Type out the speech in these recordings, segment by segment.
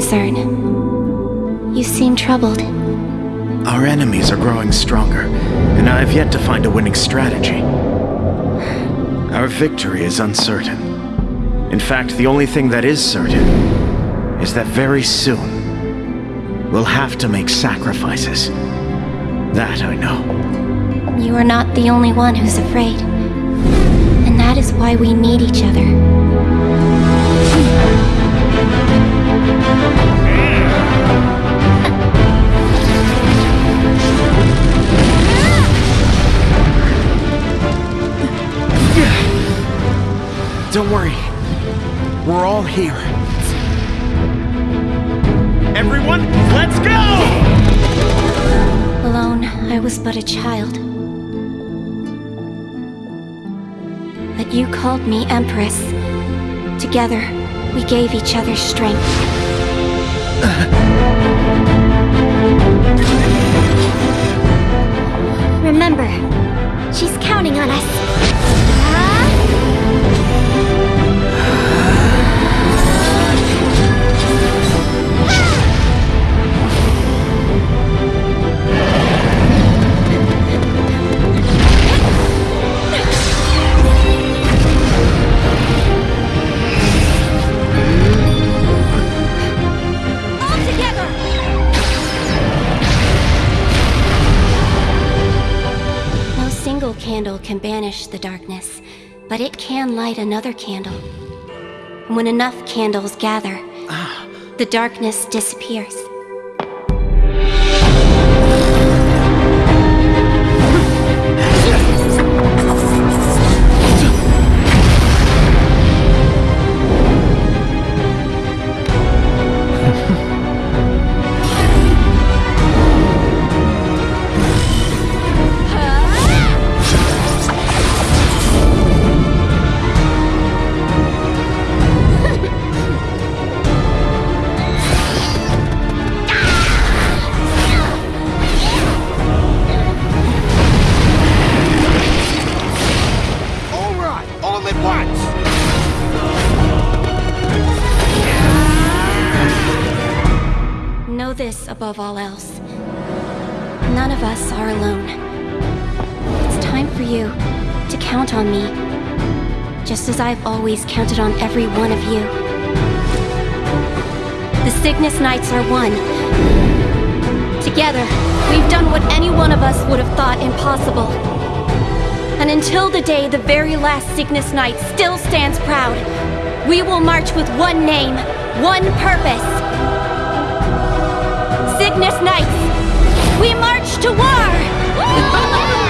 concern. You seem troubled. Our enemies are growing stronger, and I have yet to find a winning strategy. Our victory is uncertain. In fact, the only thing that is certain is that very soon we'll have to make sacrifices. That I know. You are not the only one who's afraid. And that is why we need each other. Don't worry. We're all here. Everyone, let's go! Alone, I was but a child. But you called me Empress. Together, we gave each other strength. Remember, she's counting on us. Can banish the darkness, but it can light another candle. And when enough candles gather, ah. the darkness disappears. I've always counted on every one of you. The Cygnus Knights are one. Together, we've done what any one of us would have thought impossible. And until the day the very last Cygnus Knight still stands proud, we will march with one name, one purpose. Cygnus Knights, we march to war!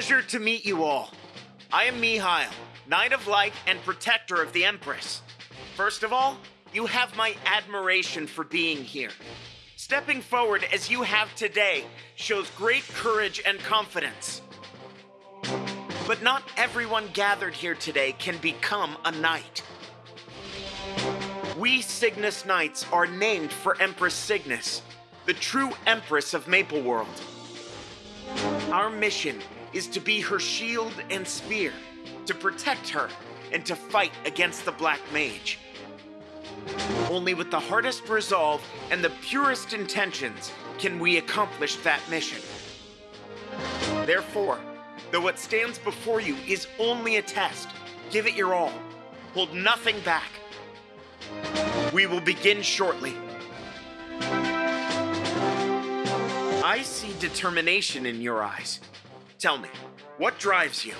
pleasure to meet you all. I am Mihile, Knight of Light and Protector of the Empress. First of all, you have my admiration for being here. Stepping forward as you have today shows great courage and confidence. But not everyone gathered here today can become a knight. We Cygnus Knights are named for Empress Cygnus, the true Empress of Maple World. Our mission is to be her shield and spear, to protect her, and to fight against the Black Mage. Only with the hardest resolve and the purest intentions can we accomplish that mission. Therefore, though what stands before you is only a test, give it your all. Hold nothing back. We will begin shortly. I see determination in your eyes. Tell me, what drives you?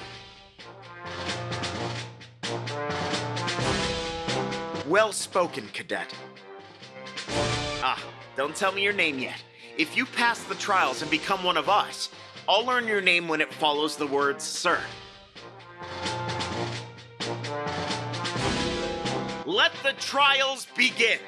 Well spoken, cadet. Ah, don't tell me your name yet. If you pass the trials and become one of us, I'll learn your name when it follows the words Sir. Let the trials begin!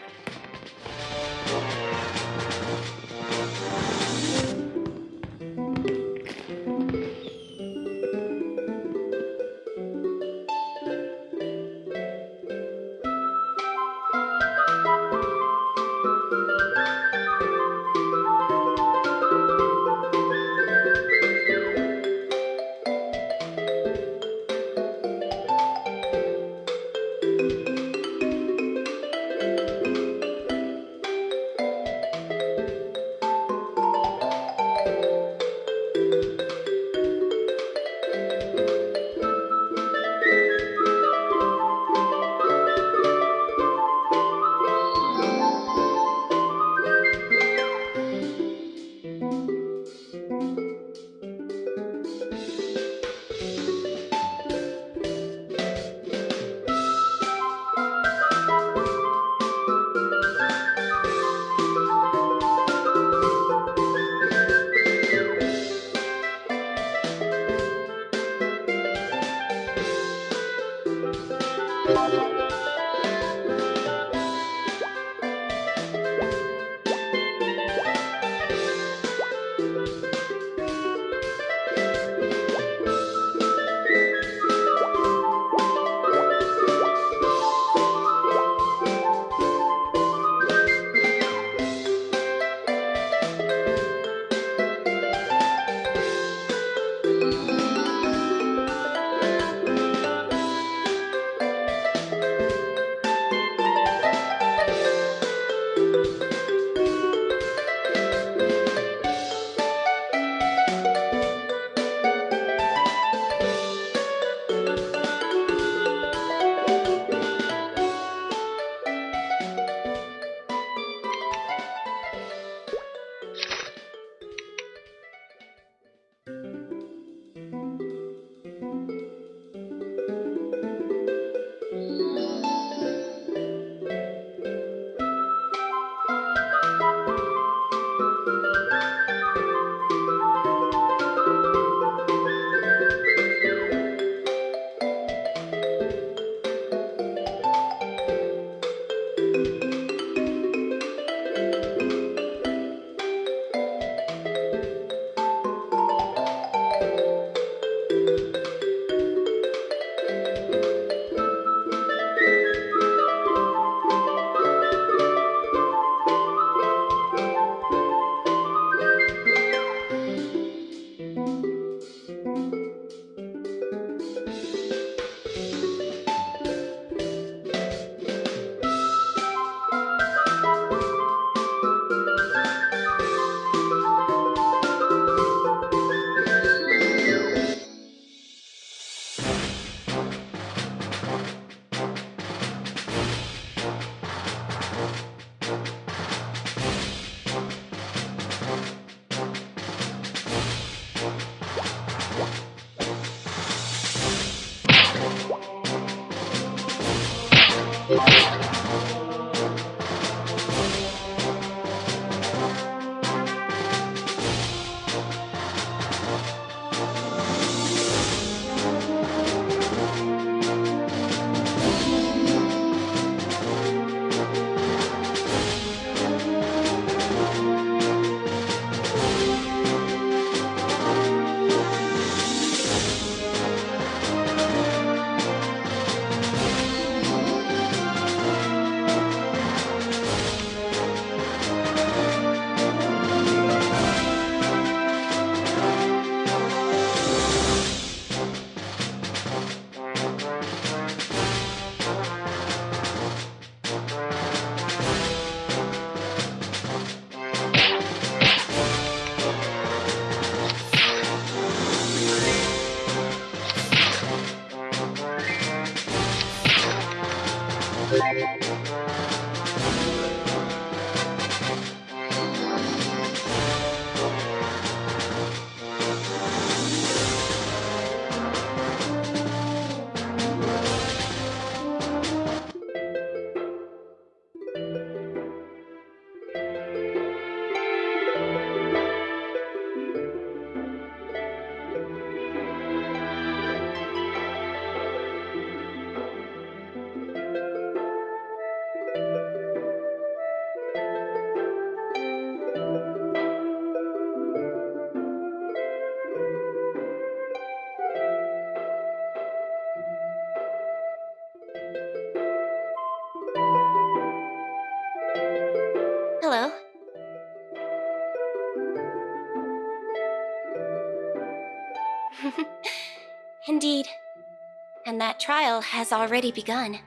Trial has already begun.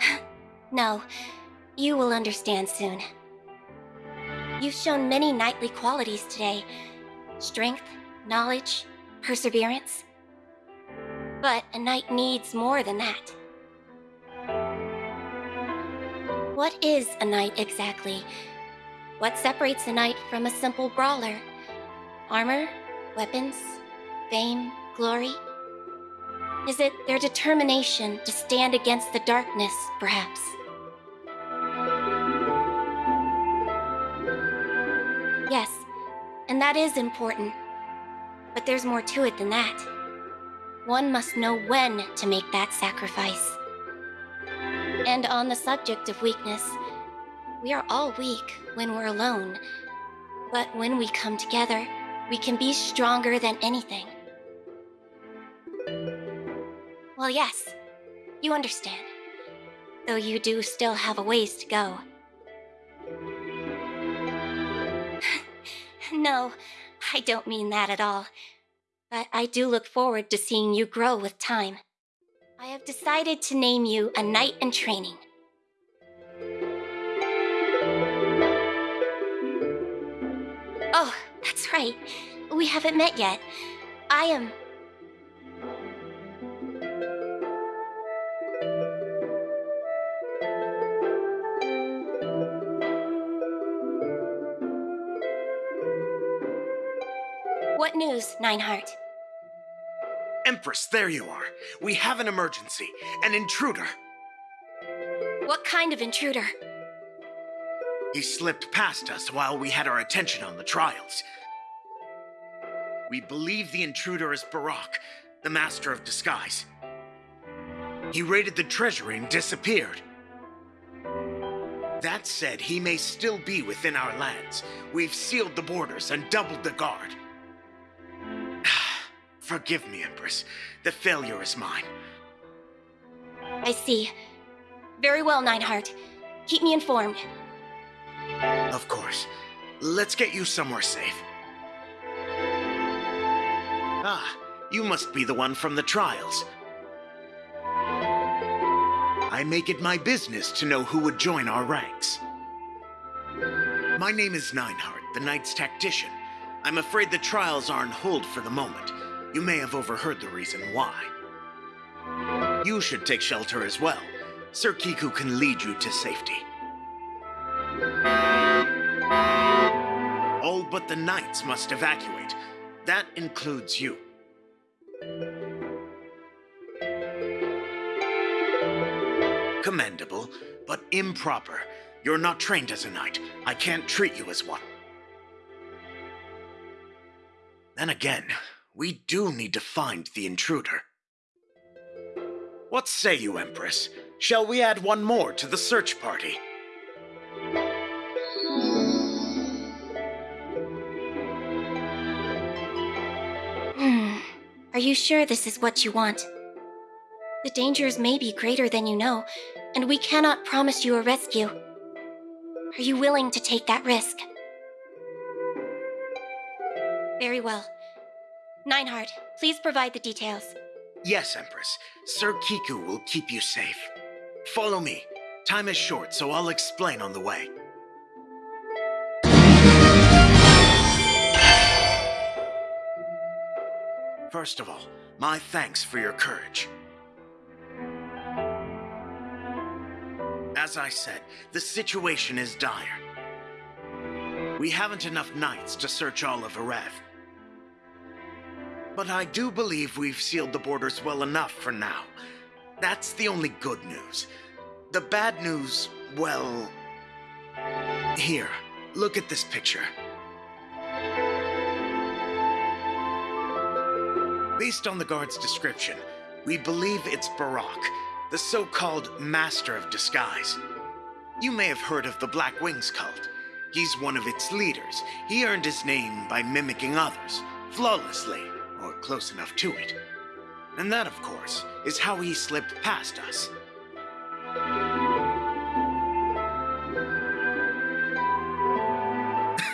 no, you will understand soon. You've shown many knightly qualities today strength, knowledge, perseverance. But a knight needs more than that. What is a knight exactly? What separates a knight from a simple brawler? Armor? Weapons? Fame? Glory? Is it their determination to stand against the darkness, perhaps? Yes, and that is important. But there's more to it than that. One must know when to make that sacrifice. And on the subject of weakness, we are all weak when we're alone. But when we come together, we can be stronger than anything. Well, yes, you understand. Though you do still have a ways to go. no, I don't mean that at all. But I do look forward to seeing you grow with time. I have decided to name you a knight in training. Oh, that's right. We haven't met yet. I am... What news, Neinheart? Empress, there you are. We have an emergency. An intruder. What kind of intruder? He slipped past us while we had our attention on the trials. We believe the intruder is Barak, the master of disguise. He raided the treasury and disappeared. That said, he may still be within our lands. We've sealed the borders and doubled the guard. Forgive me, Empress. The failure is mine. I see. Very well, Neinheart. Keep me informed. Of course. Let's get you somewhere safe. Ah, you must be the one from the trials. I make it my business to know who would join our ranks. My name is Neinheart, the Knight's Tactician. I'm afraid the trials are on hold for the moment. You may have overheard the reason why. You should take shelter as well. Sir Kiku can lead you to safety. All but the knights must evacuate. That includes you. Commendable, but improper. You're not trained as a knight. I can't treat you as one. Then again, we do need to find the intruder. What say you, Empress? Shall we add one more to the search party? Hmm. Are you sure this is what you want? The dangers may be greater than you know, and we cannot promise you a rescue. Are you willing to take that risk? Very well. Neinheart, please provide the details. Yes, Empress. Sir Kiku will keep you safe. Follow me. Time is short, so I'll explain on the way. First of all, my thanks for your courage. As I said, the situation is dire. We haven't enough knights to search all of Ereve. But I do believe we've sealed the borders well enough for now. That's the only good news. The bad news, well... Here, look at this picture. Based on the guard's description, we believe it's Barak, the so-called Master of Disguise. You may have heard of the Black Wings cult. He's one of its leaders. He earned his name by mimicking others, flawlessly, close enough to it. And that, of course, is how he slipped past us.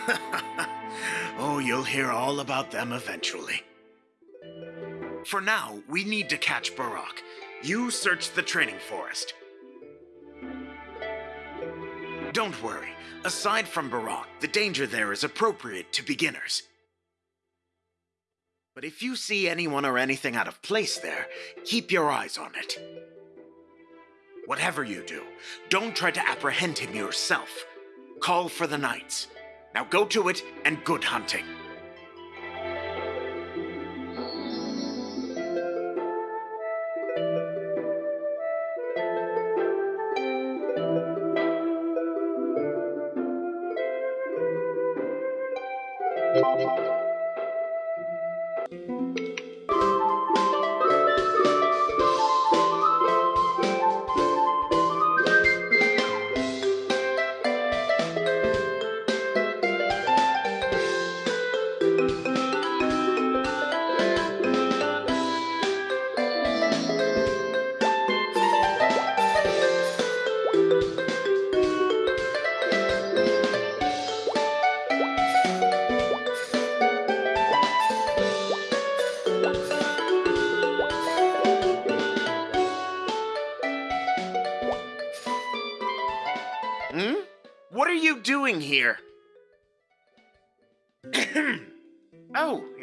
Oh, you'll hear all about them eventually. For now, we need to catch Barak. You search the training forest. Don't worry. Aside from Barak, the danger there is appropriate to beginners. But if you see anyone or anything out of place there, keep your eyes on it. Whatever you do, don't try to apprehend him yourself. Call for the knights. Now go to it and good hunting.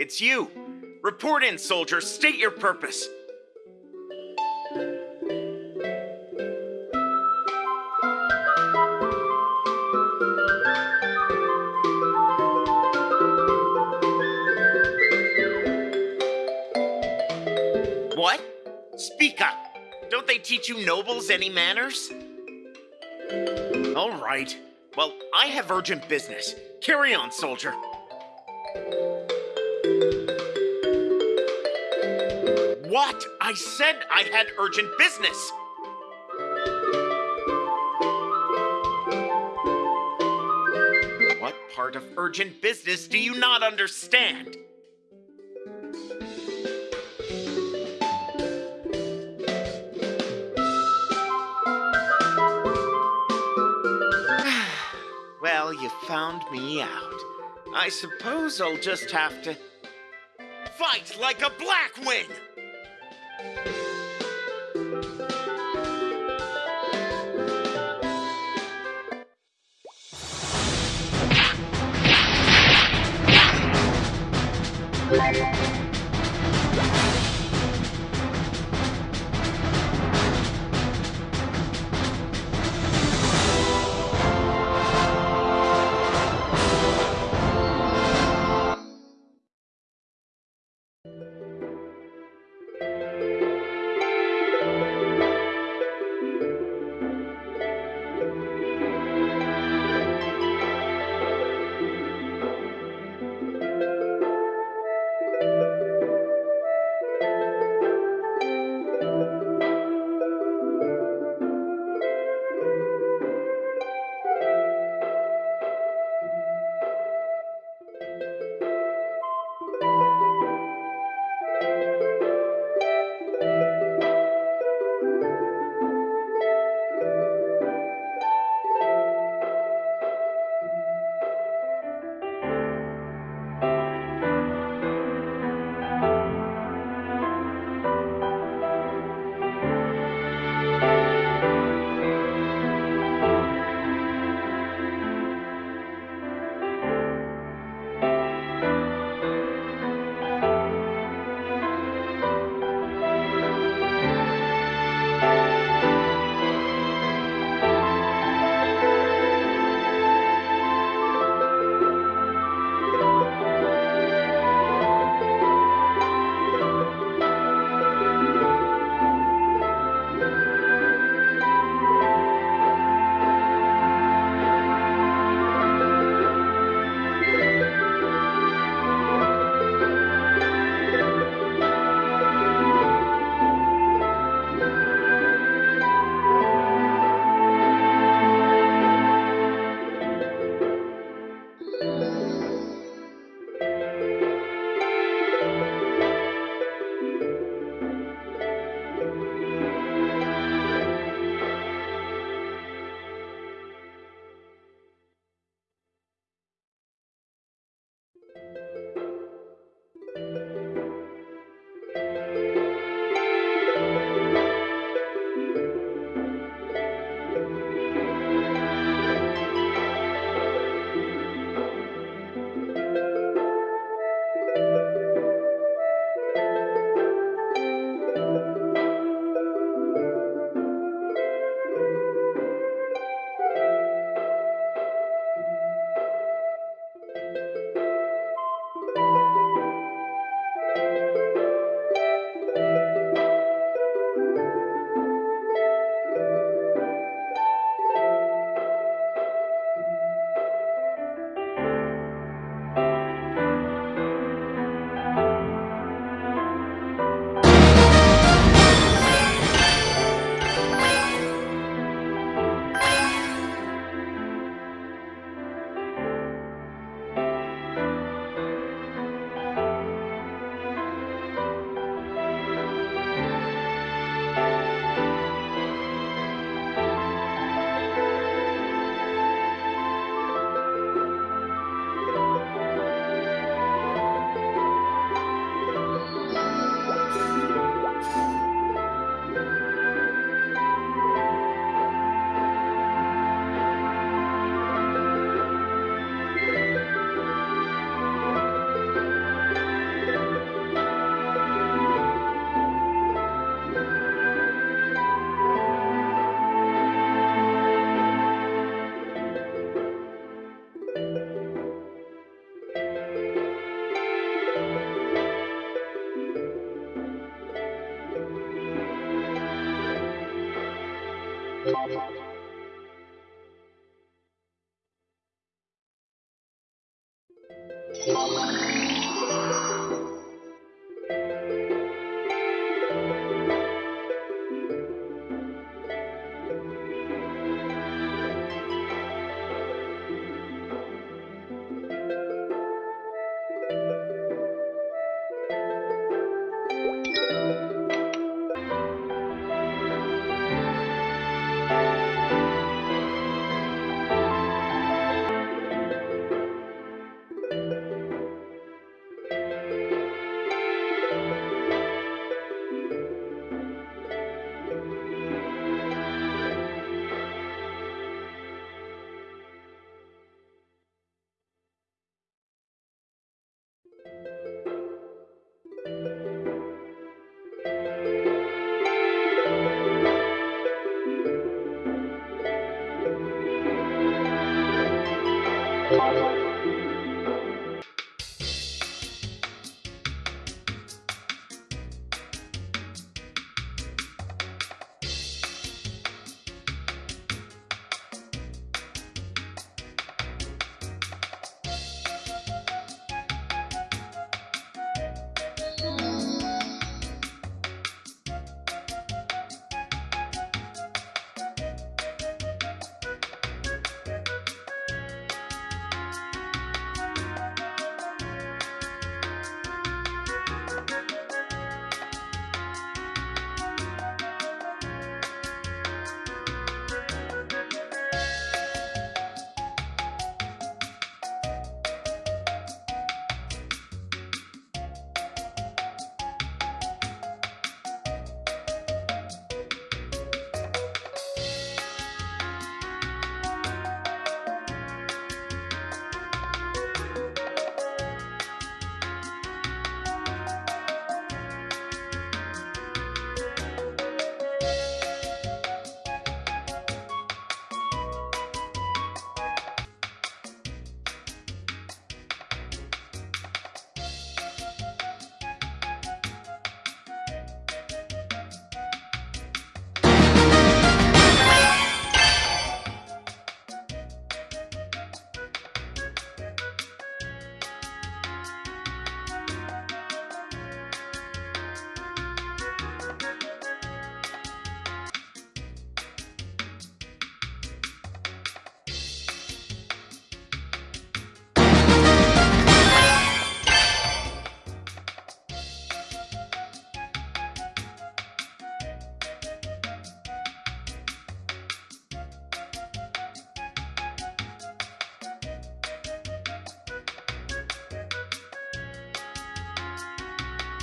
It's you. Report in, soldier. State your purpose. What? Speak up. Don't they teach you nobles any manners? All right. Well, I have urgent business. Carry on, soldier. What? I said I had urgent business. What part of urgent business do you not understand? Well, you found me out. I suppose I'll just have to fight like a Blackwing!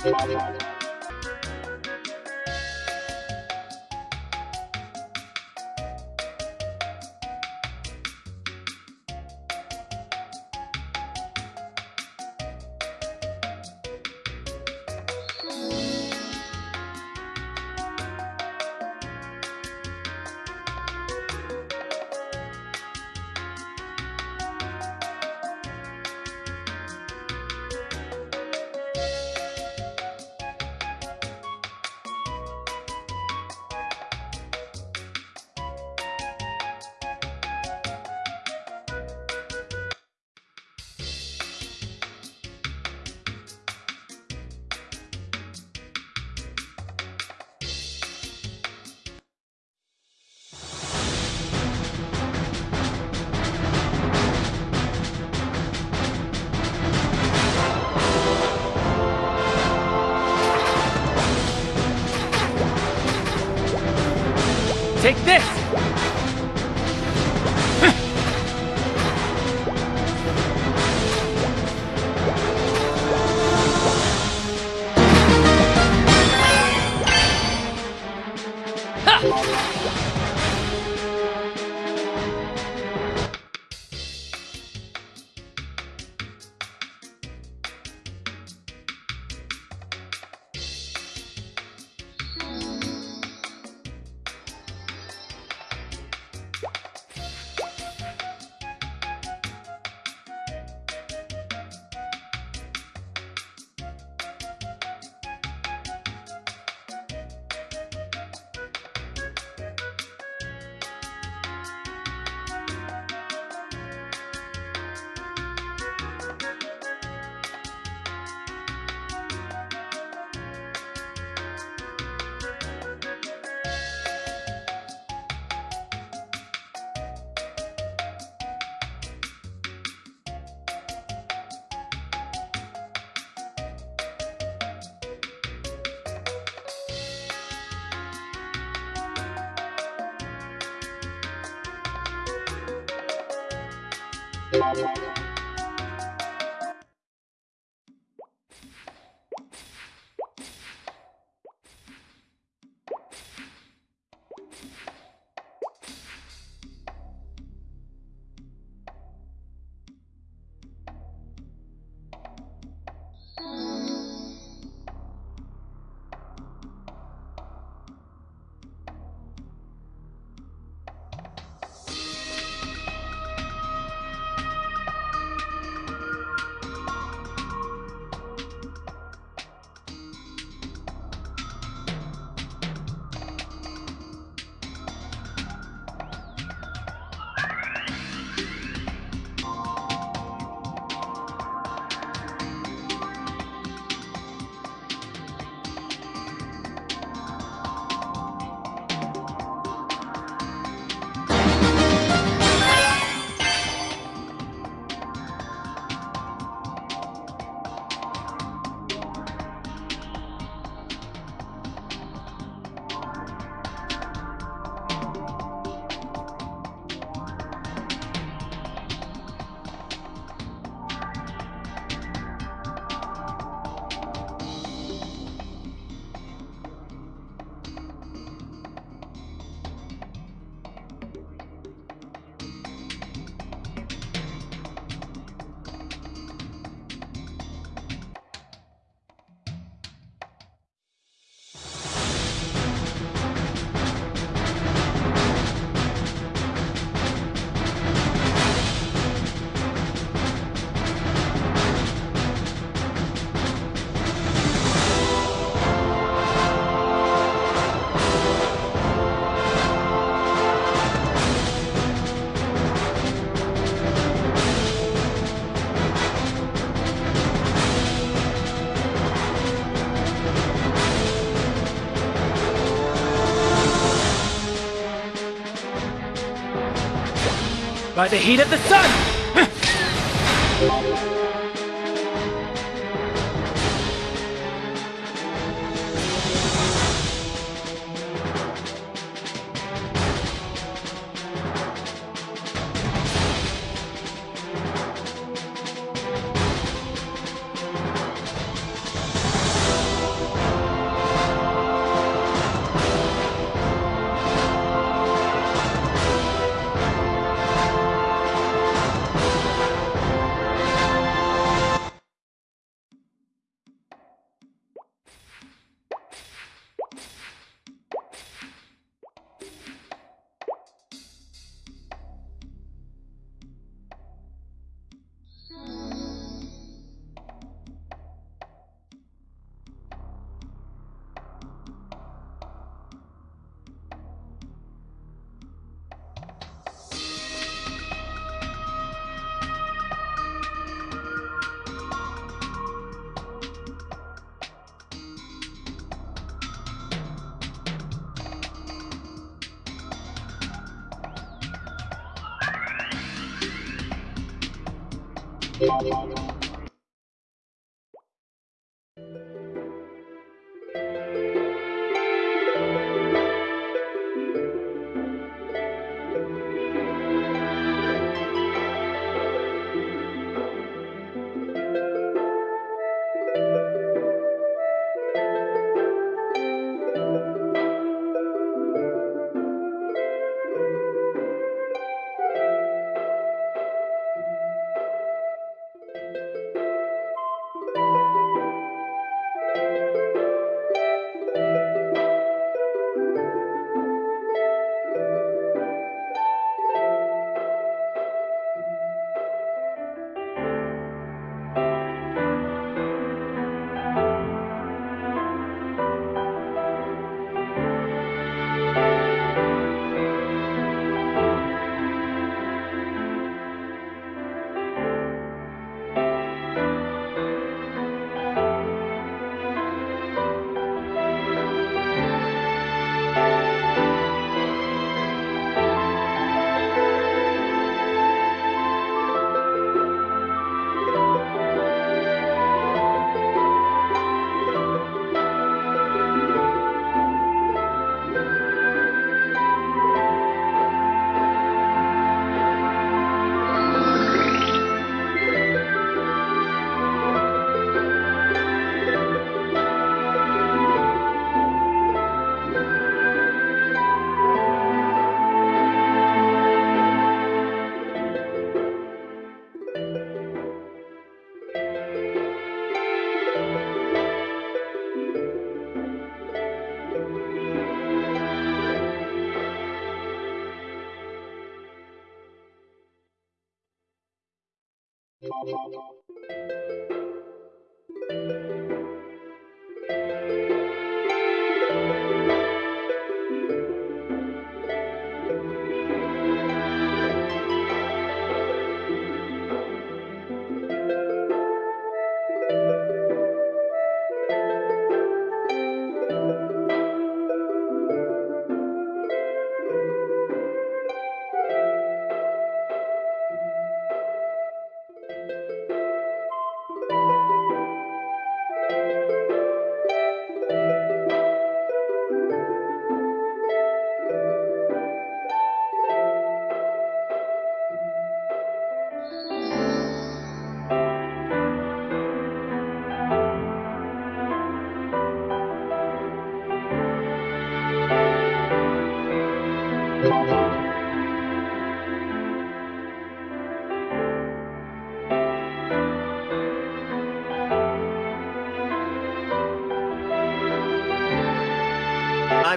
Take this! The heat of the sun!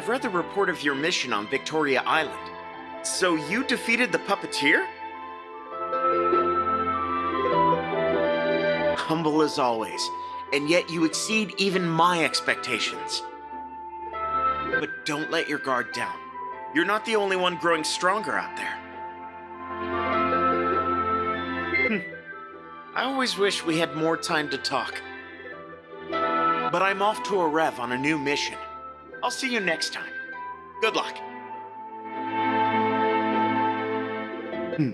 Read the report of your mission on Victoria Island. So you defeated the puppeteer? Humble as always, and yet you exceed even my expectations. But don't let your guard down. You're not the only one growing stronger out there. Hmm. I always wish we had more time to talk. But I'm off to Ereve on a new mission. I'll see you next time. Good luck. Hmm.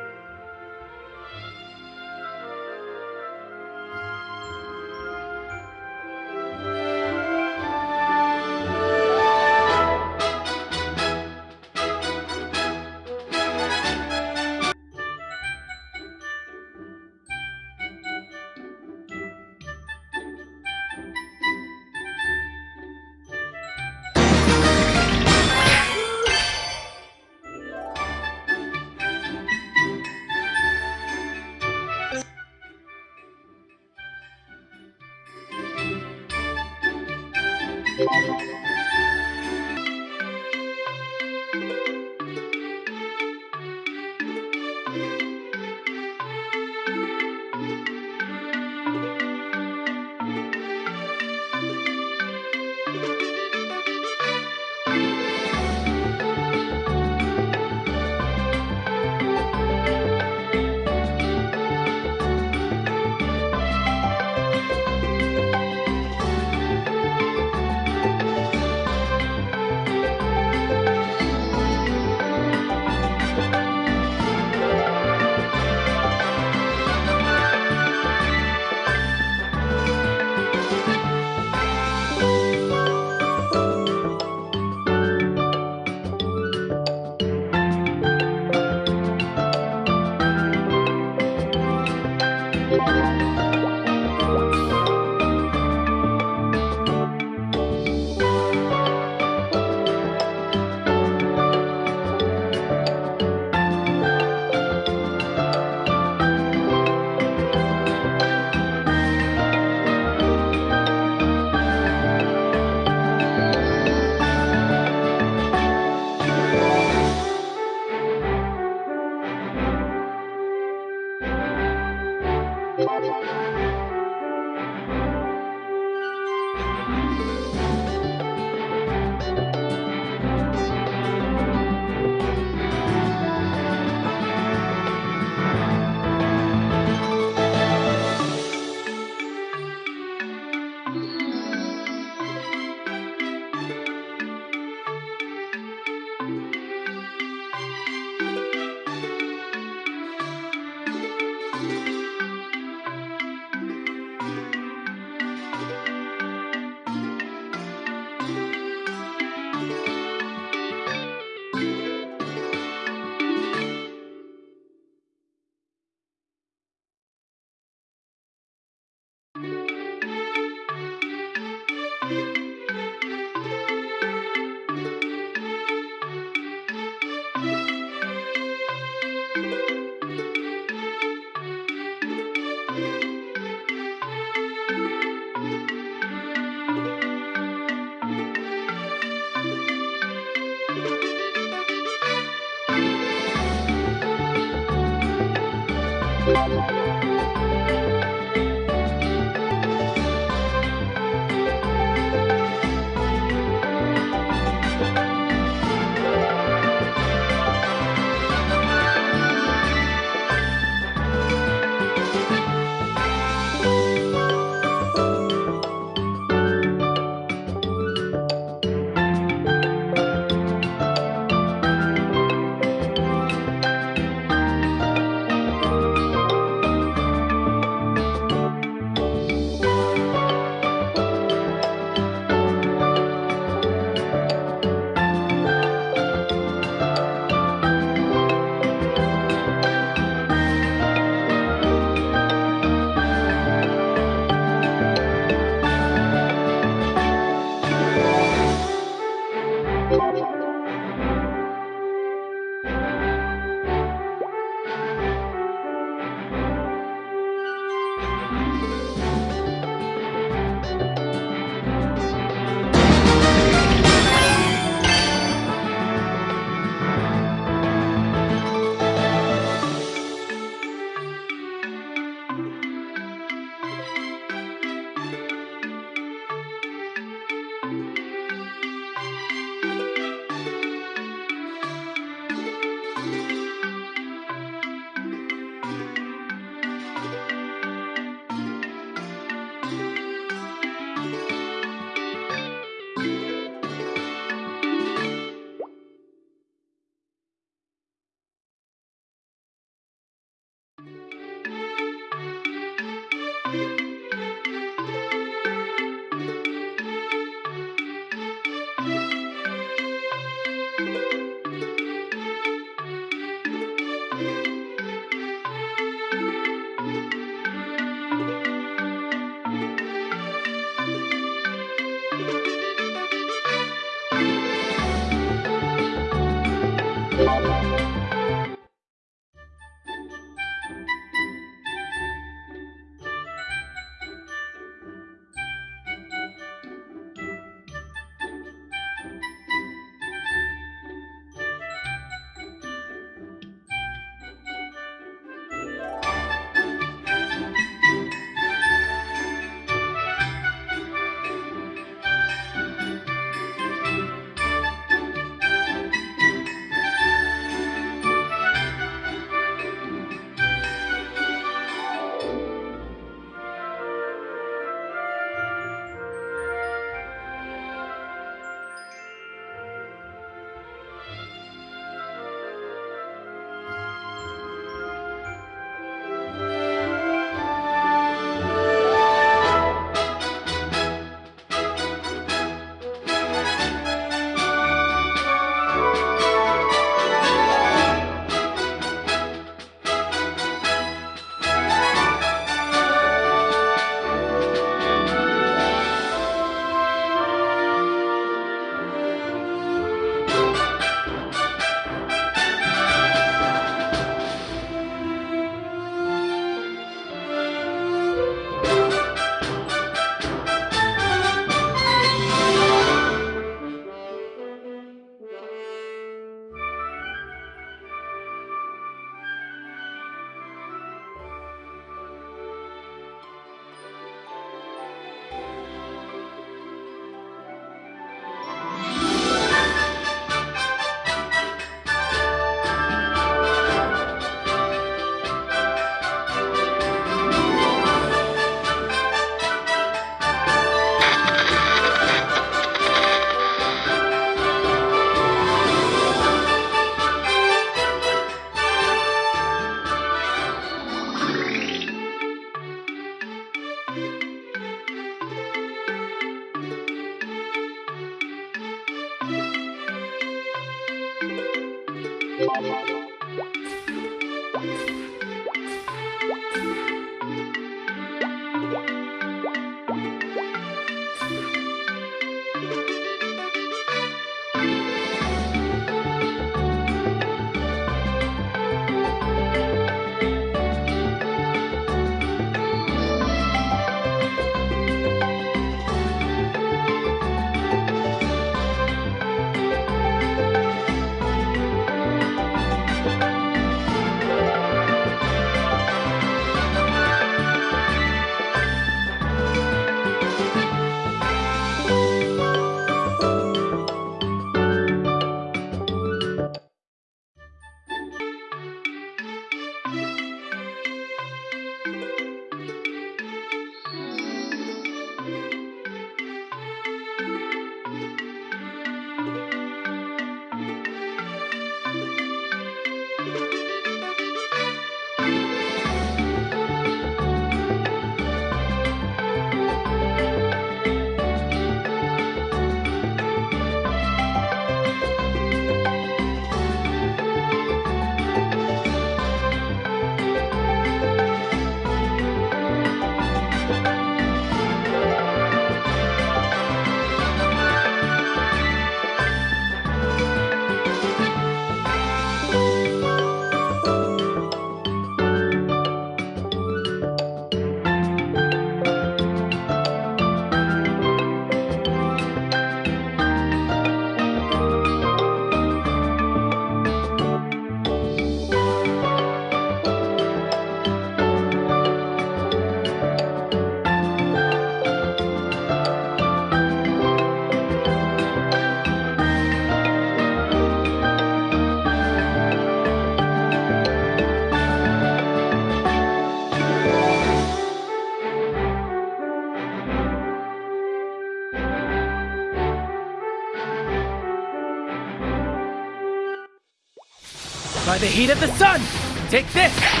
Heat of the sun! Take this!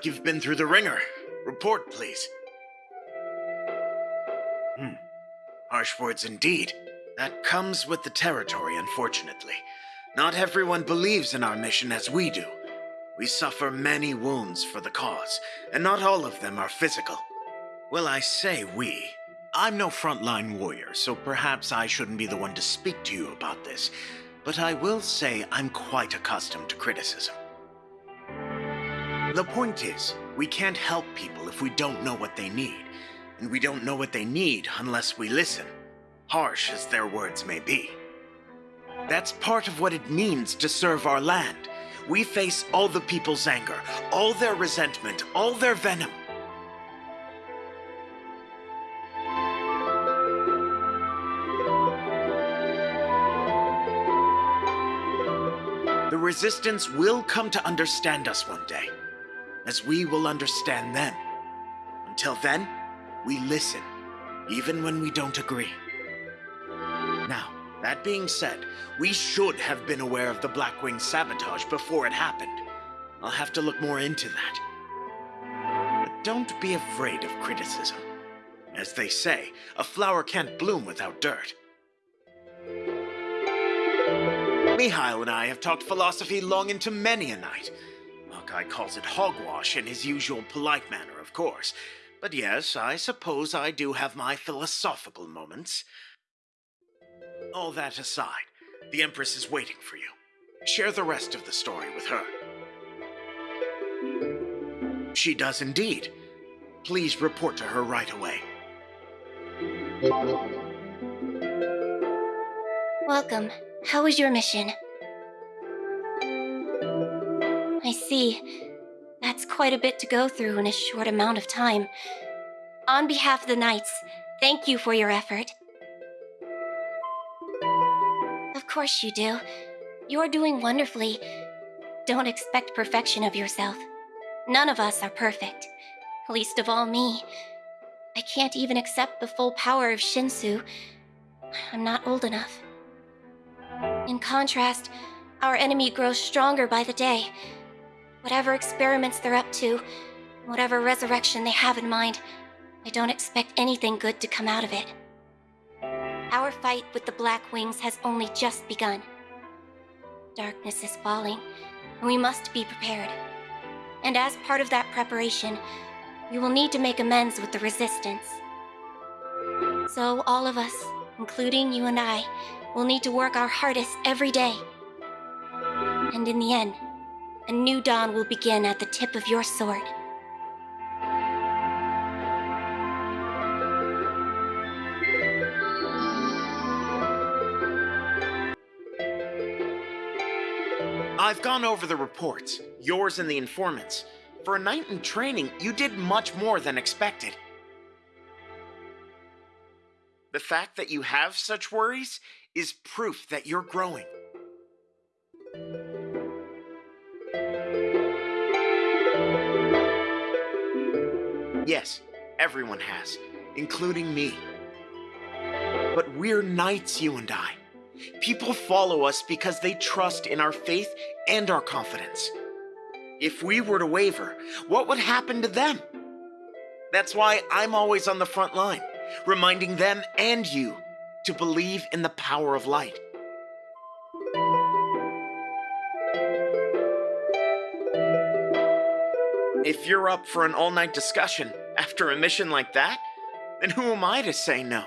Like you've been through the wringer. Report, please. Hmm. Harsh words indeed. That comes with the territory, unfortunately. Not everyone believes in our mission as we do. We suffer many wounds for the cause, and not all of them are physical. Well, I say we. I'm no frontline warrior, so perhaps I shouldn't be the one to speak to you about this, but I will say I'm quite accustomed to criticism. The point is, we can't help people if we don't know what they need, and we don't know what they need unless we listen, harsh as their words may be. That's part of what it means to serve our land. We face all the people's anger, all their resentment, all their venom. The Resistance will come to understand us one day, as we will understand them. Until then, we listen, even when we don't agree. Now, that being said, we should have been aware of the Blackwing sabotage before it happened. I'll have to look more into that. But don't be afraid of criticism. As they say, a flower can't bloom without dirt. Mihile and I have talked philosophy long into many a night. Hawkeye calls it hogwash in his usual polite manner, of course. But yes, I suppose I do have my philosophical moments. All that aside, the Empress is waiting for you. Share the rest of the story with her. She does indeed. Please report to her right away. Welcome. How was your mission? See. That's quite a bit to go through in a short amount of time. On behalf of the Knights, thank you for your effort. Of course you do. You're doing wonderfully. Don't expect perfection of yourself. None of us are perfect. Least of all me. I can't even accept the full power of Shinsoo. I'm not old enough. In contrast, our enemy grows stronger by the day. Whatever experiments they're up to, whatever resurrection they have in mind, I don't expect anything good to come out of it. Our fight with the Black Wings has only just begun. Darkness is falling, and we must be prepared. And as part of that preparation, we will need to make amends with the Resistance. So all of us, including you and I, will need to work our hardest every day. And in the end, a new dawn will begin at the tip of your sword. I've gone over the reports, yours and the informants. For a knight in training, you did much more than expected. The fact that you have such worries is proof that you're growing. Yes, everyone has, including me. But we're knights, you and I. People follow us because they trust in our faith and our confidence. If we were to waver, what would happen to them? That's why I'm always on the front line, reminding them and you to believe in the power of light. If you're up for an all night discussion after a mission like that, then who am I to say no?